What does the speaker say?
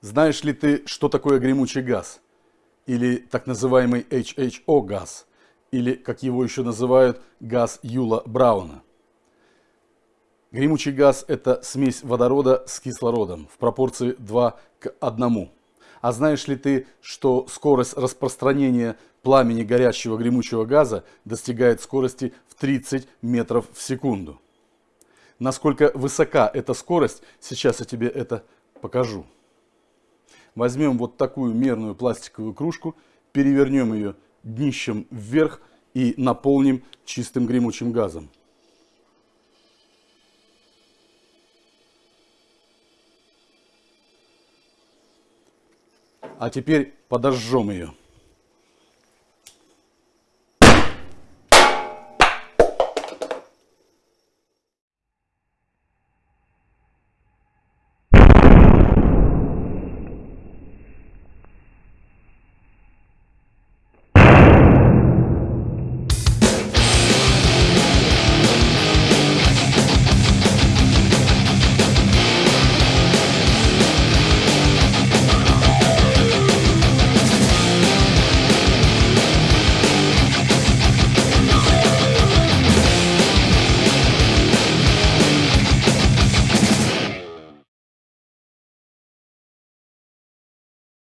Знаешь ли ты, что такое гремучий газ? Или так называемый HHO газ? Или, как его еще называют, газ Юла Брауна? Гремучий газ – это смесь водорода с кислородом в пропорции 2 к 1. А знаешь ли ты, что скорость распространения пламени горящего гремучего газа достигает скорости в 30 метров в секунду? Насколько высока эта скорость, сейчас я тебе это покажу. Возьмем вот такую мерную пластиковую кружку, перевернем ее днищем вверх и наполним чистым гремучим газом. А теперь подожжем ее.